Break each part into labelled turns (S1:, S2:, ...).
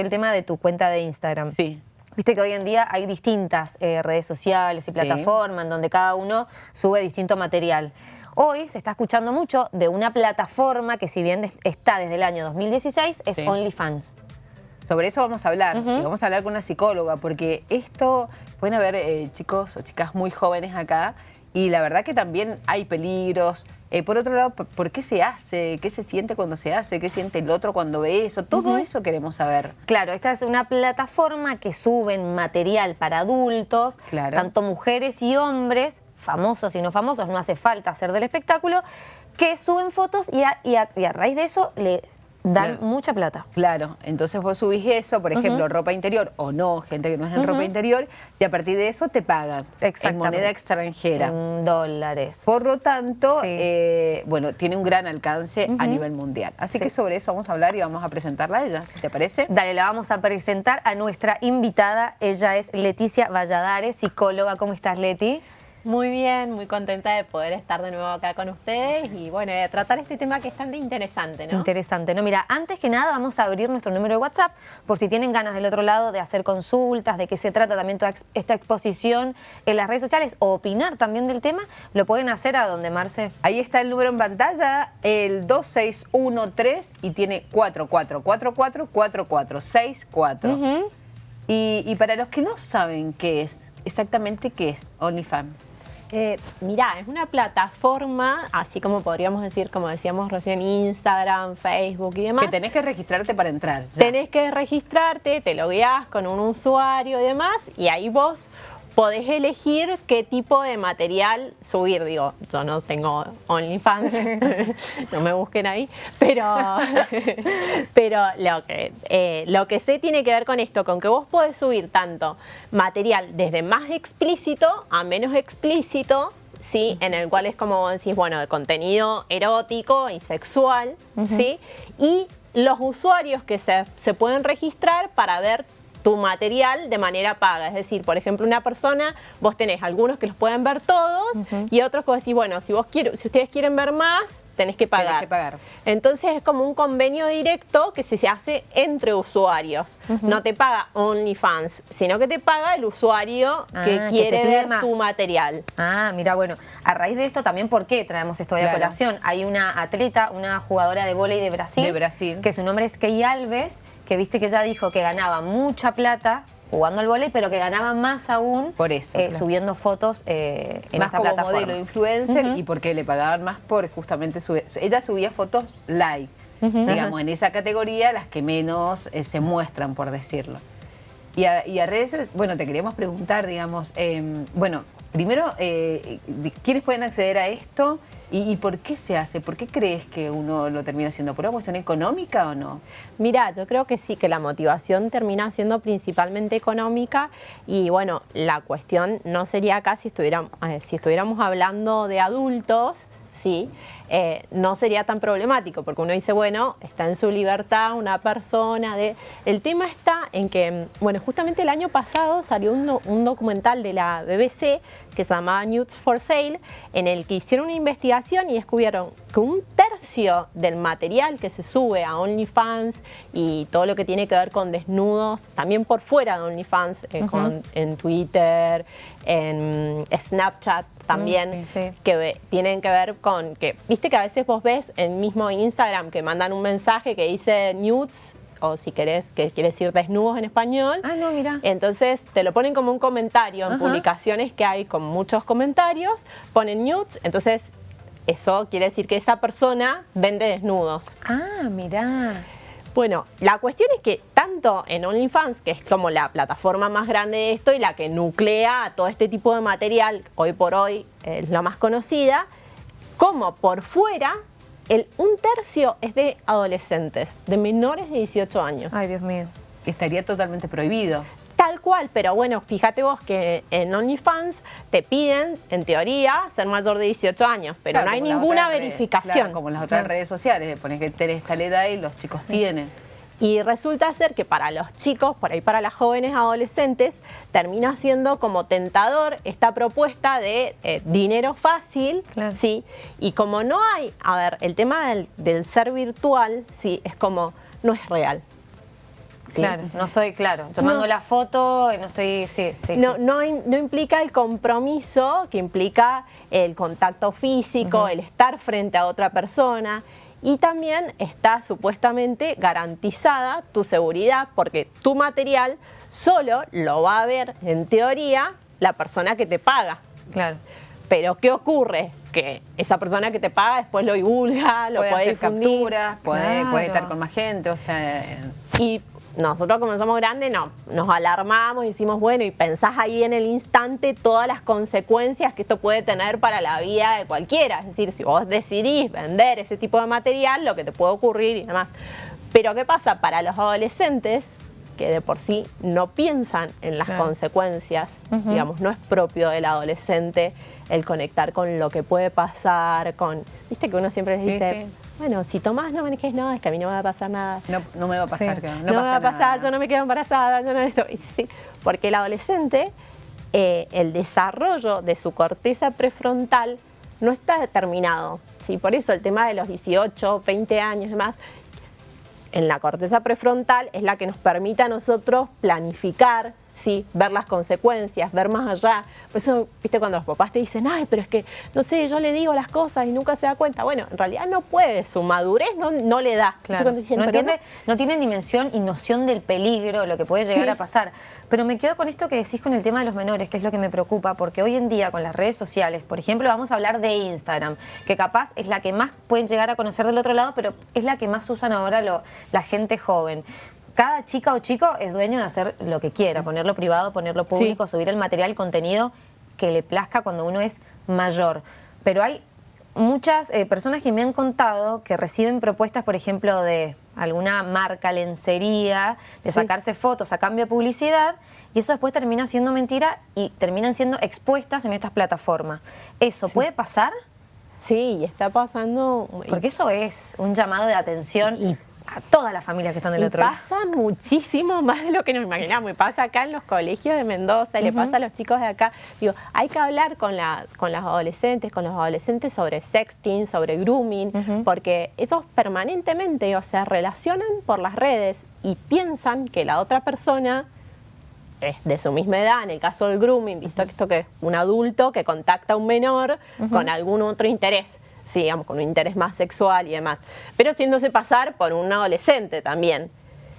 S1: el tema de tu cuenta de Instagram.
S2: Sí.
S1: Viste que hoy en día hay distintas eh, redes sociales y plataformas en donde cada uno sube distinto material. Hoy se está escuchando mucho de una plataforma que si bien está desde el año 2016 es OnlyFans.
S2: Sobre eso vamos a hablar, y vamos a hablar con una psicóloga, porque esto, pueden haber eh, chicos o chicas muy jóvenes acá, y la verdad que también hay peligros, eh, por otro lado, ¿por qué se hace? ¿Qué se siente cuando se hace? ¿Qué siente el otro cuando ve eso? Todo eso queremos saber.
S1: Claro, esta es una plataforma que suben material para adultos, tanto mujeres y hombres, famosos y no famosos, no hace falta hacer del espectáculo, que suben fotos y y a raíz de eso le dan mucha plata.
S2: Claro, entonces vos subís eso, por ejemplo, ropa interior o no, gente que no es en ropa interior, y a partir de eso te pagan en moneda extranjera.
S1: En dólares.
S2: Por lo tanto, eh, bueno, tiene un gran alcance a nivel mundial. Así que sobre eso vamos a hablar y vamos a presentarla a ella, si te parece.
S1: Dale, la vamos a presentar a nuestra invitada. Ella es Leticia Valladares, psicóloga. ¿Cómo estás, Leti?
S3: Muy bien, muy contenta de poder estar de nuevo acá con ustedes y bueno, de tratar este tema que es tan interesante, ¿no?
S1: Interesante, ¿no? Mira, antes que nada vamos a abrir nuestro número de WhatsApp por si tienen ganas del otro lado de hacer consultas, de qué se trata también toda esta exposición en las redes sociales o opinar también del tema, lo pueden hacer a donde Marce.
S2: Ahí está el número en pantalla, el 2613 y tiene 44444464. y, y para los que no saben qué es, exactamente qué es OnlyFans.
S3: Eh, mirá, es una plataforma, así como podríamos decir, como decíamos recién, Instagram, Facebook y demás.
S2: Que tenés que registrarte para entrar.
S3: Tenés que registrarte, te logueás con un usuario y demás, y ahí vos podés elegir qué tipo de material subir. Digo, yo no tengo OnlyFans, no me busquen ahí, pero, pero lo, que, eh, lo que sé tiene que ver con esto, con que vos podés subir tanto material desde más explícito a menos explícito, ¿sí? En el cual es como decís, bueno, de contenido erótico y sexual, ¿sí? Y los usuarios que se, se pueden registrar para ver tu material de manera paga. Es decir, por ejemplo, una persona, vos tenés algunos que los pueden ver todos y otros que vos decís, bueno, si, vos quiero, si ustedes quieren ver más, tenés que pagar.
S2: que pagar.
S3: Entonces es como un convenio directo que se hace entre usuarios. No te paga OnlyFans, sino que te paga el usuario que ah, quiere ver tu material.
S1: Ah, mira, bueno, a raíz de esto también, ¿por qué traemos esto de colación? Hay una atleta, una jugadora de vóley de Brasil,
S2: de Brasil,
S1: que su nombre es Key Alves, que viste que ella dijo que ganaba mucha plata jugando al vóley, pero que ganaba más aún
S2: por eso,
S1: eh, subiendo fotos eh, en
S2: más
S1: esta
S2: como
S1: plataforma.
S2: modelo influencer y porque le pagaban más por justamente su, ella subía fotos live, digamos, en esa categoría las que menos eh, se muestran, por decirlo. Y a, y a, redes, bueno, te queríamos preguntar, digamos, em, bueno, primero, ¿quiénes pueden acceder a esto? ¿Y, por qué se hace? ¿Por qué crees que uno lo termina haciendo? ¿Por una cuestión económica o no?
S3: Mira, yo creo que sí, que la motivación termina siendo principalmente económica y bueno, la cuestión no sería acá si estuviéramos, eh, si estuviéramos hablando de adultos, sí, eh, no sería tan problemático, porque uno dice, bueno, está en su libertad una persona. De... El tema está en que, bueno, justamente el año pasado salió un, un documental de la BBC que se llamaba Nudes for Sale, en el que hicieron una investigación y descubrieron que un tercio del material que se sube a OnlyFans y todo lo que tiene que ver con desnudos, también por fuera de OnlyFans, eh, en Twitter, en Snapchat también, mm, que tienen que ver con que, viste que a veces vos ves en mismo Instagram que mandan un mensaje que dice nudes o si querés, que quiere decir desnudos en español.
S1: Ah, no, mira.
S3: Entonces te lo ponen como un comentario en publicaciones que hay con muchos comentarios, ponen nudes, entonces eso quiere decir que esa persona vende desnudos.
S1: Ah, mira.
S3: Bueno, la cuestión es que tanto en OnlyFans, que es como la plataforma más grande de esto y la que nuclea todo este tipo de material, hoy por hoy es la más conocida, como por fuera el un tercio es de adolescentes, de menores de 18 años.
S1: Ay, Dios mío.
S2: Estaría totalmente prohibido.
S3: Tal cual, pero bueno, fíjate vos que en OnlyFans te piden, en teoría, ser mayor de 18 años, pero no hay ninguna verificación.
S2: como en las otras redes sociales, pones que tenés tal edad y los chicos tienen.
S3: Y resulta ser que para los chicos, por ahí para las jóvenes adolescentes, termina siendo como tentador esta propuesta de eh, dinero fácil, ¿sí? Y como no hay, a ver, el tema del, del ser virtual, ¿sí? Es como, no es real.
S1: Claro, no soy, claro, yo mando la foto, no estoy, sí, sí,
S3: no, No, no, implica el compromiso que implica el contacto físico, el estar frente a otra persona y también está supuestamente garantizada tu seguridad porque tu material solo lo va a ver, en teoría, la persona que te paga.
S1: Claro.
S3: Pero ¿qué ocurre? Que esa persona que te paga después lo divulga, lo puede,
S2: hacer capturas, puede, puede, estar con más gente, o sea...
S3: Y nosotros como somos grandes no, nos alarmamos y decimos, bueno, y pensás ahí en el instante todas las consecuencias que esto puede tener para la vida de cualquiera. Es decir, si vos decidís vender ese tipo de material, lo que te puede ocurrir y demás. Pero ¿qué pasa? Para los adolescentes, que de por sí no piensan en las consecuencias, digamos, no es propio del adolescente el conectar con lo que puede pasar, con, viste que uno siempre les dice, bueno, si tomás no manejes, no, es que a mí no me va a pasar nada.
S2: No, me va a pasar,
S3: no, me va a pasar, yo no me quedo embarazada, yo no esto. Y sí, porque el adolescente, eh, el desarrollo de su corteza prefrontal no está determinado. ¿sí? Por eso el tema de los 18, 20 años y demás, en la corteza prefrontal es la que nos permite a nosotros planificar, ¿sí? ver las consecuencias, ver más allá. Por eso, viste, cuando los papás te dicen, ay, pero es que, no sé, yo le digo las cosas y nunca se da cuenta. Bueno, en realidad no puede, su madurez no, no le da.
S1: Claro. no, tienen dimensión y noción del peligro, lo que puede llegar a pasar. Pero me quedo con esto que decís con el tema de los menores, que es lo que me preocupa, porque hoy en día con las redes sociales, por ejemplo, vamos a hablar de Instagram, que capaz es la que más pueden llegar a conocer del otro lado, pero es la que más usan ahora la gente joven cada chica o chico es dueño de hacer lo que quiera, ponerlo privado, ponerlo público, subir el material, contenido que le plazca cuando uno es mayor. Pero hay muchas eh, personas que me han contado que reciben propuestas, por ejemplo, de alguna marca, lencería, de sacarse fotos a cambio de publicidad, y eso después termina siendo mentira y terminan siendo expuestas en estas plataformas. ¿Eso puede pasar?
S3: Sí, y está pasando...
S1: Porque eso es un llamado de atención y a todas las familias que están del otro
S3: lado. pasa muchísimo más de lo que nos imaginamos. Y pasa acá en los colegios de Mendoza, y le pasa a los chicos de acá. Digo, hay que hablar con las, con las adolescentes, con los adolescentes sobre sexting, sobre grooming, porque ellos permanentemente, o sea, relacionan por las redes y piensan que la otra persona es de su misma edad, en el caso del grooming, visto que esto que es un adulto que contacta a un menor con algún otro interés sí, digamos, con un interés más sexual y demás, pero haciéndose pasar por un adolescente también.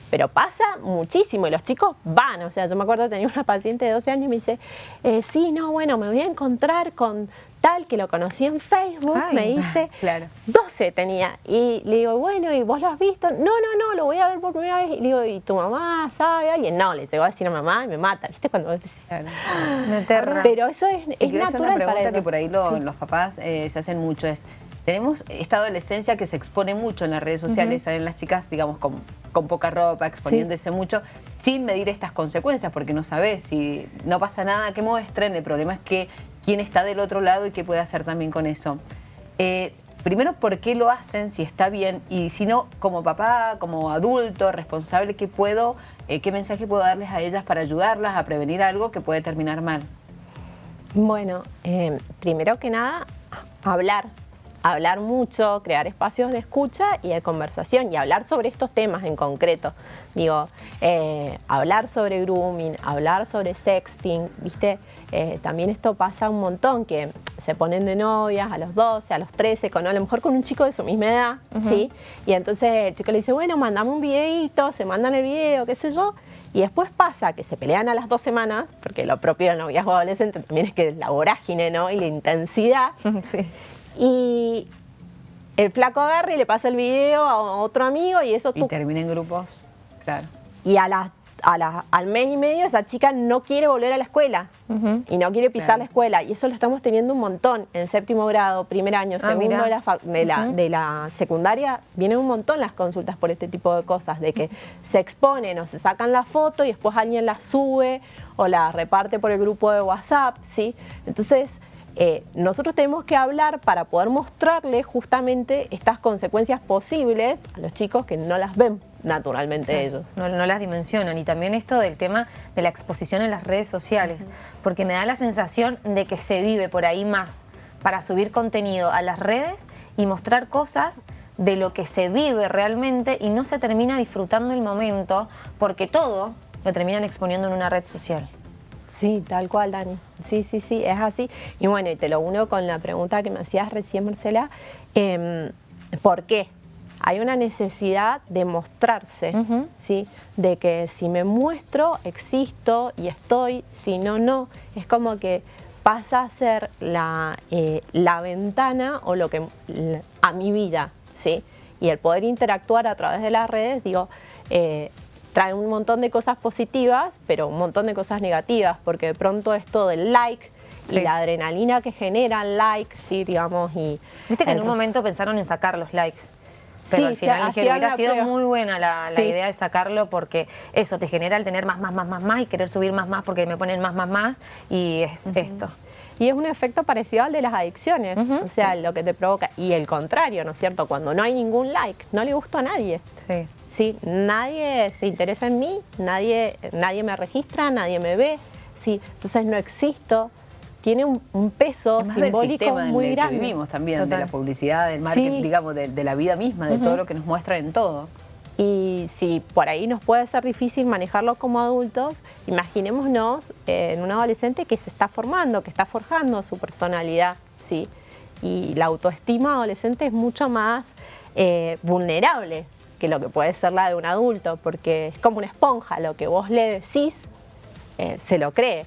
S3: Pero pasa muchísimo y los chicos van, o sea, yo me acuerdo tenía una paciente de 12 años y me dice, eh, sí, no, bueno, me voy a encontrar con tal que lo conocí en Facebook, me dice, claro. 12 tenía. Y le digo, bueno, ¿y vos lo has visto? No, no, no, lo voy a ver por primera vez. Y le digo, ¿y tu mamá sabe alguien? No, le llegó a decir a mamá y me mata, ¿viste? Cuando... Claro. Pero eso es, es natural
S2: una pregunta que por ahí los papás eh, se hacen mucho es, tenemos esta adolescencia que se expone mucho en las redes sociales, salen las chicas, digamos, con, poca ropa, exponiéndose mucho, sin medir estas consecuencias, porque no sabes si no pasa nada que muestren, el problema es que quién está del otro lado y qué puede hacer también con eso. Eh, primero, ¿por qué lo hacen? Si está bien, y si no, como papá, como adulto, responsable, ¿qué puedo, eh, qué mensaje puedo darles a ellas para ayudarlas a prevenir algo que puede terminar mal?
S3: Bueno, eh, primero que nada, hablar, hablar mucho, crear espacios de escucha y de conversación y hablar sobre estos temas en concreto. Digo, eh, hablar sobre grooming, hablar sobre sexting, ¿viste? Eh, también esto pasa un montón, que se ponen de novias a los 12, a los 13, con, a lo mejor con un chico de su misma edad, ¿sí? Y entonces el chico le dice, bueno, mandame un videito, se mandan el video, qué sé yo, y después pasa que se pelean a las dos semanas, porque lo propio del noviazgo adolescente también es que la vorágine, ¿no? Y la intensidad. Sí. Y el flaco agarra y le pasa el video a otro amigo y eso...
S2: Y termina en grupos, claro.
S3: Y a la, al mes y medio esa chica no quiere volver a la escuela y no quiere pisar la escuela. Y eso lo estamos teniendo un montón en séptimo grado, primer año, ah, segundo de, la, de, la, secundaria. Vienen un montón las consultas por este tipo de cosas, de que se exponen o se sacan la foto y después alguien la sube o la reparte por el grupo de WhatsApp, ¿sí? Entonces eh, nosotros tenemos que hablar para poder mostrarle justamente estas consecuencias posibles a los chicos que no las ven naturalmente ellos.
S1: No, las dimensionan. Y también esto del tema de la exposición en las redes sociales, porque me da la sensación de que se vive por ahí más para subir contenido a las redes y mostrar cosas de lo que se vive realmente y no se termina disfrutando el momento porque todo lo terminan exponiendo en una red social.
S3: Sí, tal cual, Dani. Sí, sí, sí, es así. Y bueno, y te lo uno con la pregunta que me hacías recién, Marcela. Em, ¿Por qué? Hay una necesidad de mostrarse, ¿sí? De que si me muestro, existo y estoy, si no, no. Es como que pasa a ser la, eh, la ventana o lo que a mi vida, ¿sí? Y el poder interactuar a través de las redes, digo, eh, trae un montón de cosas positivas, pero un montón de cosas negativas, porque de pronto esto del like y la adrenalina que genera el like, sí, digamos, y...
S1: Viste que en un momento pensaron en sacar los likes. Pero al final dijeron, hubiera sido muy buena la, idea de sacarlo porque eso te genera el tener más, más, más, más, más y querer subir más, más porque me ponen más, más, más y es esto.
S3: Y es un efecto parecido al de las adicciones, o sea, lo que te provoca. Y el contrario, ¿no es cierto? Cuando no hay ningún like, no le gusta a nadie. Sí. ¿sí? Nadie se interesa en mí, nadie, nadie me registra, nadie me ve, ¿sí? entonces no existo. Tiene un, peso simbólico muy
S2: en
S3: grande.
S2: Que vivimos también, de la publicidad, del marketing, digamos, de, la vida misma, de todo lo que nos muestran en todo.
S3: Y si por ahí nos puede ser difícil manejarlo como adultos, imaginémonos en un adolescente que se está formando, que está forjando su personalidad, ¿sí? Y la autoestima adolescente es mucho más eh, vulnerable que lo que puede ser la de un adulto, porque es como una esponja, lo que vos le decís, eh, se lo cree.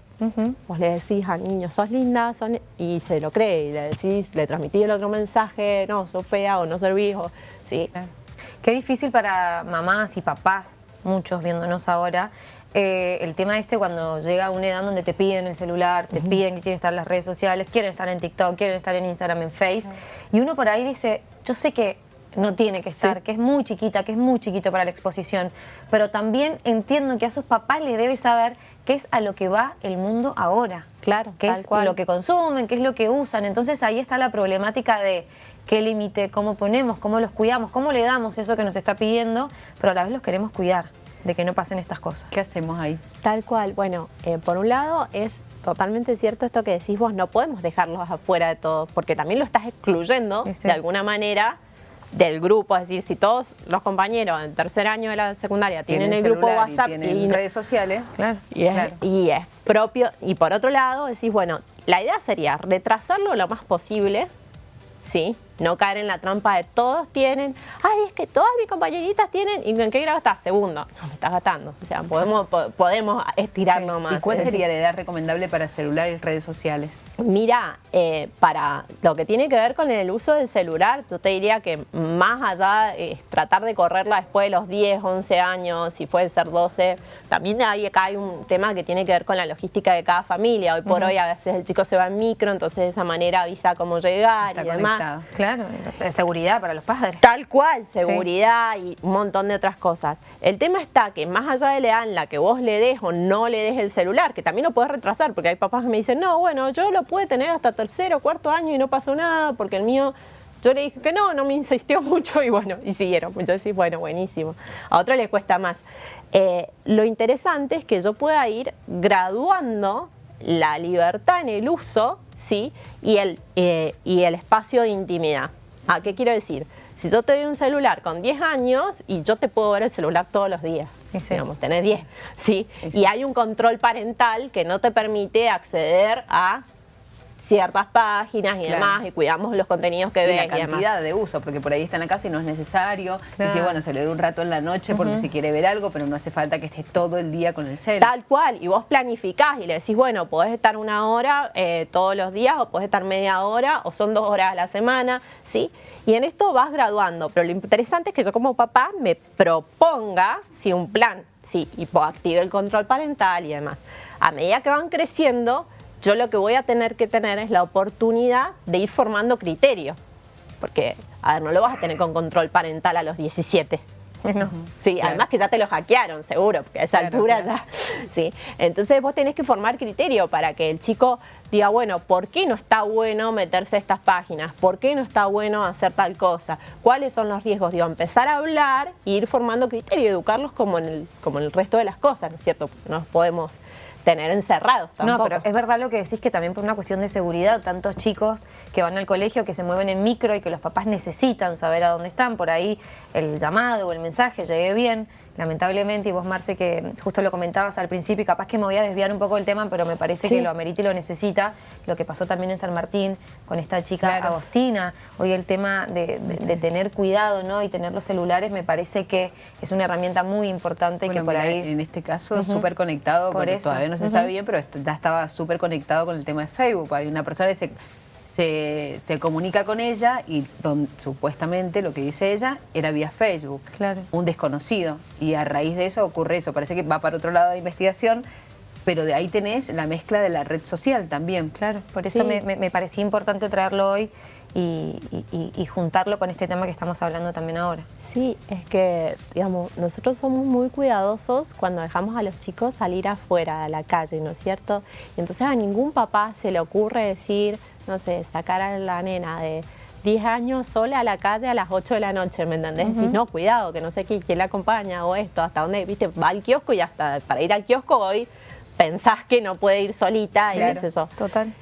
S3: Vos le decís al niño, sos linda, y se lo cree, y le decís, le transmitís el otro mensaje, no, sos fea o no servís, o, ¿sí?
S1: Qué difícil para mamás y papás, muchos viéndonos ahora, eh, el tema este cuando llega a una edad donde te piden el celular, te piden que quieren estar en las redes sociales, quieren estar en TikTok, quieren estar en Instagram, en Face, y uno por ahí dice, yo sé que no tiene que estar, que es muy chiquita, que es muy chiquito para la exposición, pero también entiendo que a sus papás le debe saber qué es a lo que va el mundo ahora.
S3: Claro,
S1: qué es lo que consumen, qué es lo que usan. Entonces ahí está la problemática de qué límite, cómo ponemos, cómo los cuidamos, cómo le damos eso que nos está pidiendo, pero a la vez los queremos cuidar de que no pasen estas cosas.
S2: ¿Qué hacemos ahí?
S3: Tal cual. Bueno, eh, por un lado es totalmente cierto esto que decís vos, no podemos dejarlos afuera de todo, porque también lo estás excluyendo de alguna manera del grupo, es decir, si todos los compañeros en tercer año de la secundaria tienen, el grupo WhatsApp
S2: y, tienen redes sociales,
S3: claro, y, es, y es propio, y por otro lado decís, bueno, la idea sería retrasarlo lo más posible, ¿sí? No caer en la trampa de todos tienen, ay, es que todas mis compañeritas tienen, ¿y en qué grado estás? Segundo. No, me estás gastando. O sea, podemos, podemos estirar más.
S2: ¿Y cuál sería la edad recomendable para celular y redes sociales?
S3: Mira, eh, para lo que tiene que ver con el uso del celular, yo te diría que más allá es tratar de correrla después de los 10, 11 años, si puede ser 12. También hay, acá hay un tema que tiene que ver con la logística de cada familia. Hoy por hoy a veces el chico se va en micro, entonces de esa manera avisa cómo llegar y demás.
S1: Claro, seguridad para los padres.
S3: Tal cual, seguridad y un montón de otras cosas. El tema está que más allá de la edad en la que vos le des o no le des el celular, que también lo puedes retrasar, porque hay papás que me dicen, no, bueno, yo lo puede tener hasta tercero, cuarto año y no pasó nada, porque el mío, yo le dije que no, no me insistió mucho y bueno, y siguieron. Yo decía, bueno, buenísimo. A otro le cuesta más. Eh, lo interesante es que yo pueda ir graduando la libertad en el uso ¿sí? y, el, eh, y el espacio de intimidad. ¿A qué quiero decir? Si yo te doy un celular con 10 años y yo te puedo ver el celular todos los días, digamos, tenés 10, ¿sí? Y hay un control parental que no te permite acceder a ciertas páginas y demás, y cuidamos los contenidos que.
S2: Y la cantidad de uso, porque por ahí está en la casa y no es necesario. Y si, bueno, se le da un rato en la noche porque se quiere ver algo, pero no hace falta que esté todo el día con el celular.
S3: Tal cual, y vos planificás y le decís, bueno, podés estar una hora eh, todos los días, o podés estar media hora, o son dos horas a la semana, ¿sí? Y en esto vas graduando, pero lo interesante es que yo como papá me proponga, sí, un plan, sí, y active el control parental y demás. A medida que van creciendo, yo lo que voy a tener que tener es la oportunidad de ir formando criterios. Porque, a ver, no lo vas a tener con control parental a los 17. Sí, además que ya te lo hackearon, seguro, porque a esa altura ya. Sí. Entonces vos tenés que formar criterio para que el chico diga, bueno, ¿por qué no está bueno meterse a estas páginas? ¿Por qué no está bueno hacer tal cosa? ¿Cuáles son los riesgos? Digo, empezar a hablar e ir formando criterio, educarlos como en el, como en el resto de las cosas, ¿no es cierto? Porque no podemos tener encerrados tampoco.
S1: No, pero es verdad lo que decís que también por una cuestión de seguridad, tantos chicos que van al colegio, que se mueven en micro y que los papás necesitan saber a dónde están, por ahí el llamado o el mensaje llegue bien, lamentablemente, y vos Marce que justo lo comentabas al principio y capaz que me voy a desviar un poco del tema, pero me parece que lo amerita y lo necesita, lo que pasó también en San Martín con esta chica Agostina, hoy el tema de, tener cuidado ¿no? y tener los celulares me parece que es una herramienta muy importante que por ahí...
S2: En este caso, súper conectado, por eso. todavía no no se sabe bien, pero ya estaba súper conectado con el tema de Facebook. Hay una persona que se, se, comunica con ella y supuestamente lo que dice ella era vía Facebook, claro. un desconocido. Y a raíz de eso ocurre eso. Parece que va para otro lado de investigación, pero de ahí tenés la mezcla de la red social también.
S1: Claro, por eso me, me, parecía importante traerlo hoy y, juntarlo con este tema que estamos hablando también ahora.
S3: Sí, es que, digamos, nosotros somos muy cuidadosos cuando dejamos a los chicos salir afuera, a la calle, ¿no es cierto? Y entonces a ningún papá se le ocurre decir, no sé, sacar a la nena de 10 años sola a la calle a las 8 de la noche, ¿me entendés? Decís, no, cuidado, que no sé quién, quién la acompaña o esto, hasta dónde, viste, va al kiosco y hasta para ir al kiosco hoy pensás que no puede ir solita y es eso.
S1: Total.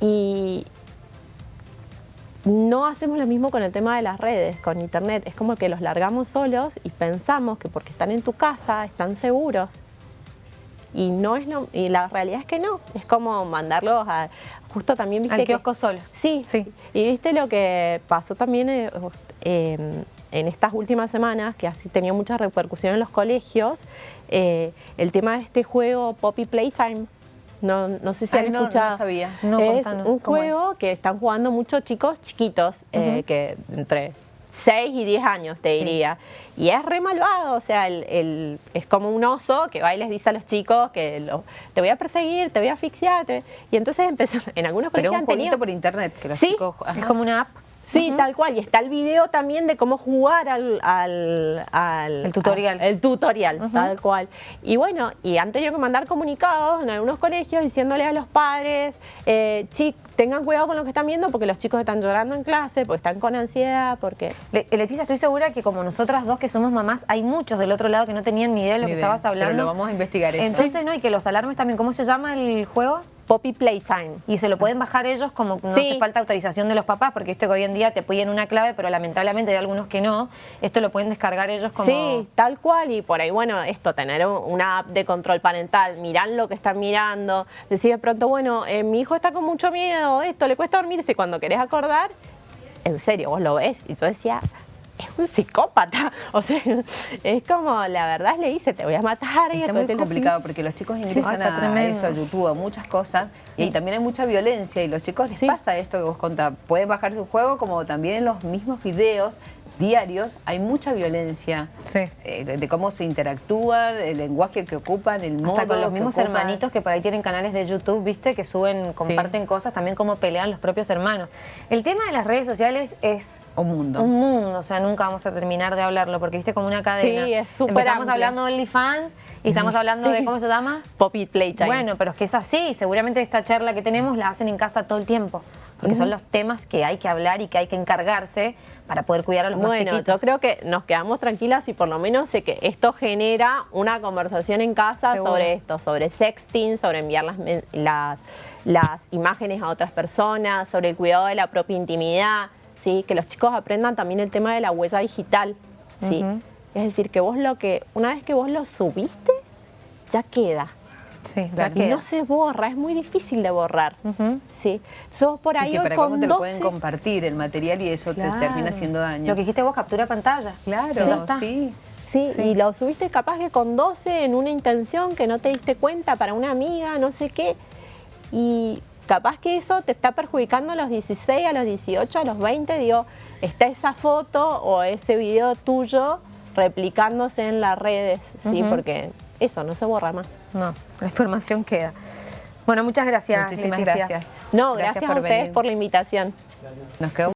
S3: Y, no hacemos lo mismo con el tema de las redes, con internet. Es como que los largamos solos y pensamos que porque están en tu casa están seguros. Y no es lo, y la realidad es que no. Es como mandarlos a justo también
S1: viste al kiosco solos.
S3: Sí, sí. Y viste lo que pasó también eh, em, en estas últimas semanas, que así tenía mucha repercusión en los colegios, eh, el tema de este juego Poppy Playtime no, no sé si han escuchado.
S2: No, sabía.
S3: es un juego que están jugando muchos chicos chiquitos, eh, que entre 6 y 10 años, te diría. Y es re malvado, o sea, el, es como un oso que va y les dice a los chicos que lo, te voy a perseguir, te voy a asfixiar. y entonces empezó, en algunos
S2: colegios Pero un por internet que los chicos...
S1: es como una app.
S3: Sí, tal cual. Y está el video también de cómo jugar al... al,
S1: el tutorial.
S3: el tutorial, tal cual. Y bueno, y han tenido que mandar comunicados en algunos colegios diciéndole a los padres, eh, tengan cuidado con lo que están viendo porque los chicos están llorando en clase, porque están con ansiedad, porque...
S1: Leticia, estoy segura que como nosotras dos que somos mamás, hay muchos del otro lado que no tenían ni idea de lo que estabas hablando. Pero
S2: lo vamos a investigar eso.
S1: Entonces, ¿no? Y que los alarmes también, ¿cómo se llama el juego?
S3: Poppy Playtime.
S1: Y se lo pueden bajar ellos como no hace falta autorización de los papás, porque esto que hoy en día te piden una clave, pero lamentablemente hay algunos que no. Esto lo pueden descargar ellos como...
S3: Sí, tal cual. Y por ahí, bueno, esto, tener una app de control parental, mirar lo que están mirando, decir de pronto, bueno, eh, mi hijo está con mucho miedo, esto, le cuesta dormirse. Cuando querés acordar, en serio, vos lo ves. Y yo decía, es un psicópata. O sea, es como, la verdad le dice, te voy a matar.
S2: Y Está muy complicado porque los chicos ingresan a, eso, a YouTube, a muchas cosas. Y también hay mucha violencia y los chicos les pasa esto que vos contás. Pueden bajar su juego como también en los mismos videos diarios hay mucha violencia eh, de, cómo se interactúan, el lenguaje que ocupan, el modo
S1: Hasta con los mismos hermanitos que por ahí tienen canales de YouTube, viste, que suben, comparten cosas, también cómo pelean los propios hermanos. El tema de las redes sociales es...
S2: Un mundo.
S1: Un mundo, o sea, nunca vamos a terminar de hablarlo, porque viste como una cadena.
S3: Sí, es súper
S1: Empezamos hablando de OnlyFans y estamos hablando de, ¿cómo se llama?
S3: Poppy Playtime.
S1: Bueno, pero es que es así, seguramente esta charla que tenemos la hacen en casa todo el tiempo porque son los temas que hay que hablar y que hay que encargarse para poder cuidar a los
S3: bueno,
S1: chiquitos.
S3: yo creo que nos quedamos tranquilas y por lo menos sé que esto genera una conversación en casa sobre esto, sobre sexting, sobre enviar las, las, las imágenes a otras personas, sobre el cuidado de la propia intimidad, ¿sí? que los chicos aprendan también el tema de la huella digital. ¿sí? Es decir, que vos lo que, una vez que vos lo subiste, ya queda.
S1: Sí,
S3: no se borra, es muy difícil de borrar. sí. por ahí
S2: y para cómo te lo pueden compartir el material y eso te termina haciendo daño.
S1: Lo que dijiste vos, captura pantalla.
S2: Claro, sí.
S3: Sí, y lo subiste capaz que con 12 en una intención que no te diste cuenta para una amiga, no sé qué. Y capaz que eso te está perjudicando a los 16, a los 18, a los 20. Digo, está esa foto o ese video tuyo replicándose en las redes, ¿sí? Porque eso, no se borra más.
S1: No, la información queda. Bueno, muchas gracias.
S2: Muchísimas gracias.
S3: No, gracias, a ustedes por la invitación.
S2: Nos quedó